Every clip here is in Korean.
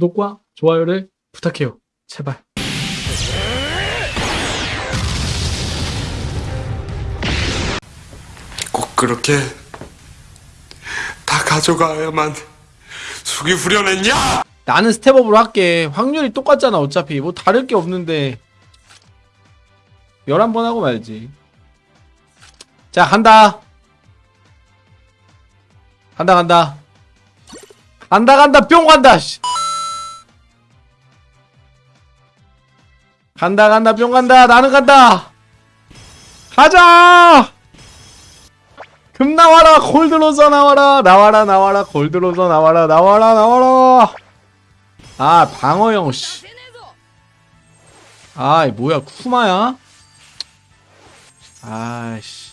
구독과 좋아요를 부탁해요. 제발. 꼭 그렇게 다 가져가야만 숙이 후련했냐? 나는 스텝업으로 할게. 확률이 똑같잖아, 어차피. 뭐 다를 게 없는데. 11번 하고 말지. 자, 간다. 간다, 간다. 간다, 간다, 뿅 간다, 씨. 간다, 간다, 뿅 간다. 나는 간다. 가자! 금 나와라, 골드로서 나와라. 나와라, 나와라, 골드로서 나와라, 나와라, 나와라. 아, 방어형, 씨. 아이, 뭐야, 쿠마야? 아이씨.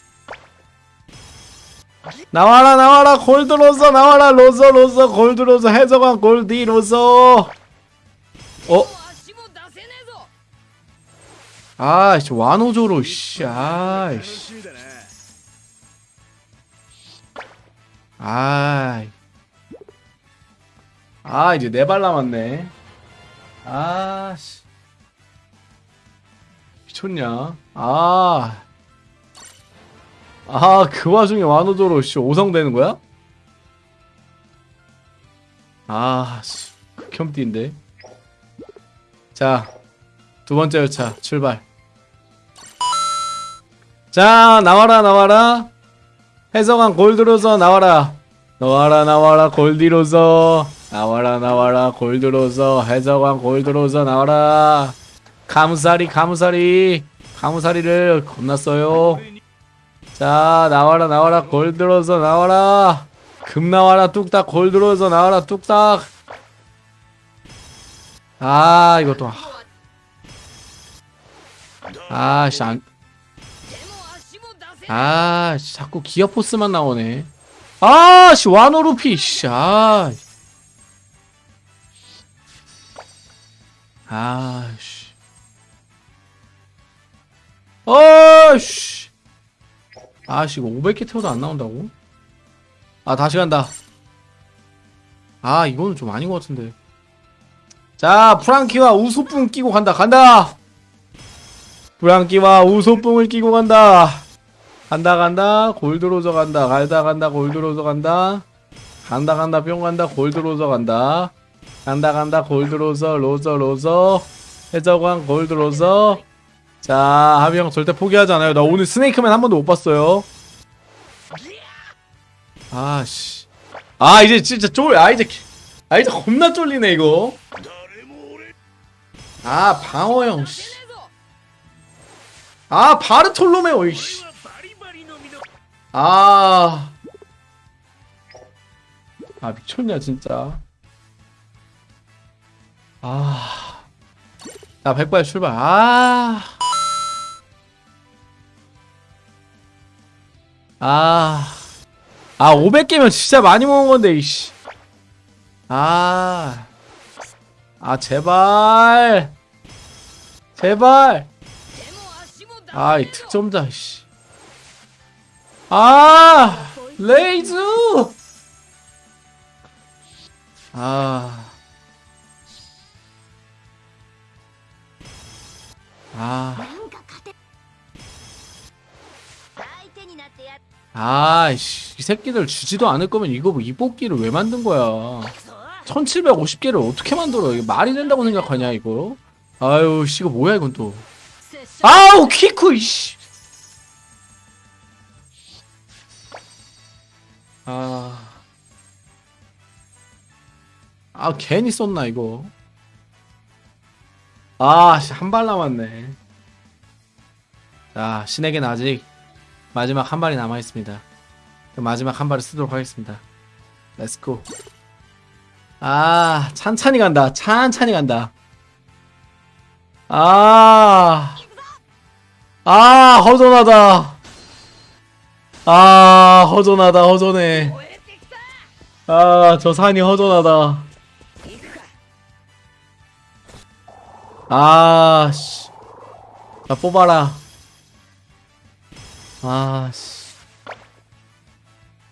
나와라, 나와라, 골드로서, 나와라, 로서, 로서, 골드로서, 해적왕, 골디, 로서. 어? 아, 씨, 완호조로, 씨, 아, 씨. 아, 아, 이제 네 발 남았네. 아, 씨. 미쳤냐? 아. 아, 그 와중에 완호조로, 씨, 오성 되는 거야? 아, 씨. 극혐띠인데. 자, 두 번째 회차 출발. 자 나와라 나와라. 해성한 골드로서 나와라. 나와라 나와라 골디로서. 나와라 나와라 골드로서. 해적왕 골드로서 나와라. 가무사리 가무사리. 가무사리를 겁났어요. 자 나와라 나와라 골드로서 나와라. 금 나와라 뚝딱. 골드로서 나와라 뚝딱. 아 이것도. 아씨 안 아, 씨, 자꾸 기어 포스만 나오네. 아, 씨, 와노루피, 씨, 아. 아, 씨. 어, 씨. 아, 씨, 이거 500개 태워도 안 나온다고? 아, 다시 간다. 아, 이거는 좀 아닌 것 같은데. 자, 프랑키와 우소풍 끼고 간다, 간다! 프랑키와 우소풍을 끼고 간다. 간다 간다. 골드로저 간다. 갈다 간다. 골드로저 간다. 간다 간다. 뿅 간다. 골드로저 간다. 간다 간다. 골드로저 로저 로저 해적왕 골드로저 자 하비 형 절대 포기하지 않아요. 나 오늘 스네이크맨 한 번도 못 봤어요. 아씨. 아 이제 진짜 쫄아 이제 아 이제 겁나 쫄리네 이거. 아 방어형 씨. 아 바르톨로메오 이씨 아. 아, 미쳤냐, 진짜. 아. 자, 백발 출발. 아. 아. 아, 500개면 진짜 많이 모은 건데, 이씨. 아. 아, 제발. 제발. 아이, 득점자, 이씨. 아! 레이즈! 아. 아. 아이씨, 이 새끼들 주지도 않을 거면 이거 뭐 이 뽑기를 왜 만든 거야? 1750개를 어떻게 만들어? 이게 말이 된다고 생각하냐, 이거? 아유, 씨, 이거 뭐야, 이건 또. 아우, 키쿠, 이씨! 아. 아, 괜히 썼나, 이거. 아, 씨, 한발 남았네. 자, 신에게는 아직 마지막 한 발이 남아있습니다. 그 마지막 한 발을 쓰도록 하겠습니다. Let's go. 아, 찬찬히 간다. 찬찬히 간다. 아. 아, 허전하다. 아 허전하다 허전해 아 저 산이 허전하다 아씨 나 뽑아라 아씨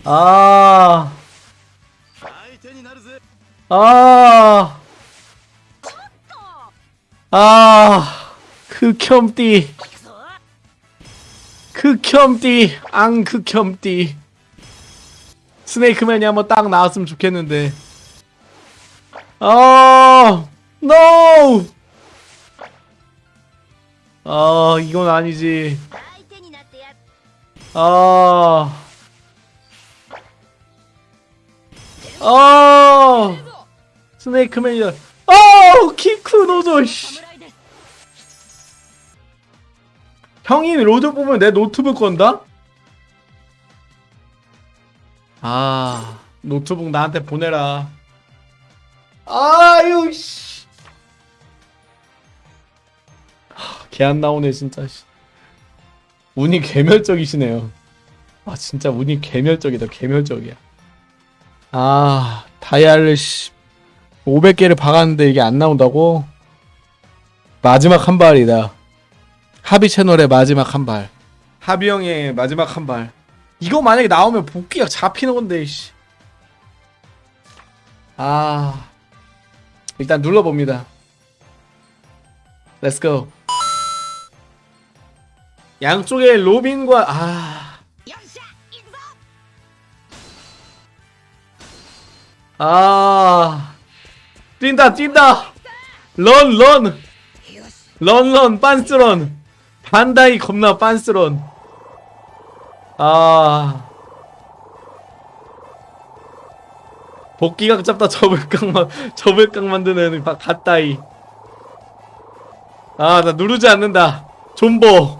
아 아. 아. 그 흑혐띠. 극혐띠 앙 극혐띠. 스네이크맨이 한번 딱 나왔으면 좋겠는데. 어 NO! 아 이건 아니지. 어. 어. 아 아, 스네이크맨이다. 아, 키쿠노조, 씨. 형이 로저 뽑으면 내 노트북 건다? 아, 노트북 나한테 보내라. 아유, 씨. 개 안 나오네, 진짜, 씨. 운이 개멸적이시네요. 아, 진짜 운이 개멸적이다, 개멸적이야. 아, 다이아를, 씨. 500개를 박았는데 이게 안 나온다고? 마지막 한 발이다. 하비 채널의 마지막 한 발. 하비 형의 마지막 한 발. 이거 만약에 나오면 복귀가 잡히는 건데, 씨. 아. 일단 눌러봅니다. Let's go. 양쪽에 로빈과, 아. 아. 뛴다, 뛴다! 런, 런! 런, 런, 빤스런! 반다이 겁나 빤스런. 아. 복귀각 잡다 접을각, 접을각 만드는 바- 갓다이. 아, 나 누르지 않는다. 존버.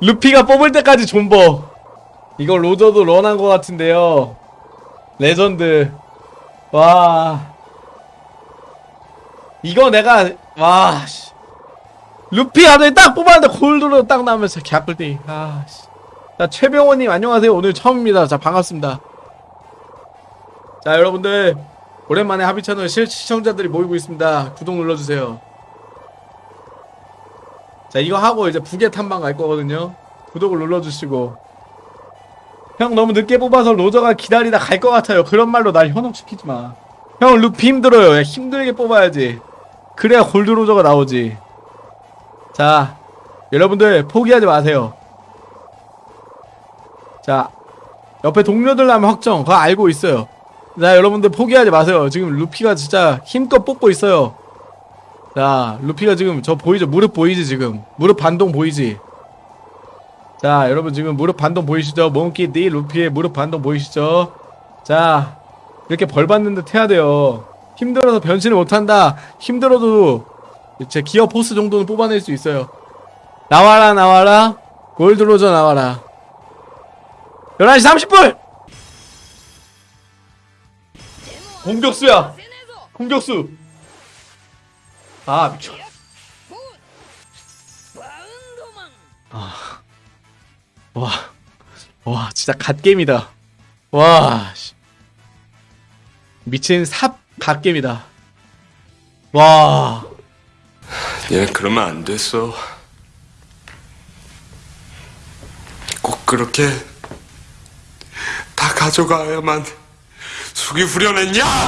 루피가 뽑을 때까지 존버. 이거 로저도 run한 것 같은데요. 레전드. 와. 이거 내가, 와, 씨. 루피 아들 딱 뽑았는데 골드로 딱 나오면서 개꿀띠. 아, 씨. 자, 최병호님 안녕하세요. 오늘 처음입니다. 자, 반갑습니다. 자, 여러분들. 오랜만에 하비 채널 실 시청자들이 모이고 있습니다. 구독 눌러주세요. 자, 이거 하고 이제 부계 탐방 갈 거거든요. 구독을 눌러주시고. 형 너무 늦게 뽑아서 로저가 기다리다 갈 것 같아요. 그런 말로 날 현혹시키지 마. 형 루피 힘들어요. 야, 힘들게 뽑아야지. 그래야 골드 로저가 나오지. 자, 여러분들 포기하지 마세요. 자, 옆에 동료들 나면 확정. 그거 알고 있어요. 자, 여러분들 포기하지 마세요. 지금 루피가 진짜 힘껏 뽑고 있어요. 자, 루피가 지금 저 보이죠? 무릎 보이지 지금? 무릎 반동 보이지? 자, 여러분 지금 무릎 반동 보이시죠? 몽키디 루피의 무릎 반동 보이시죠? 자, 이렇게 벌 받는 듯 해야 돼요. 힘들어서 변신을 못한다. 힘들어도 제 기어 포스 정도는 뽑아낼 수 있어요 나와라 나와라 골드로저 나와라 11시 30분! 공격수야! 공격수! 아 미쳐 아. 와. 와 진짜 갓겜이다 와 미친 삽 갓겜이다 와 얘 그러면 안 됐어. 꼭 그렇게 다 가져가야만 숙이 후련했냐?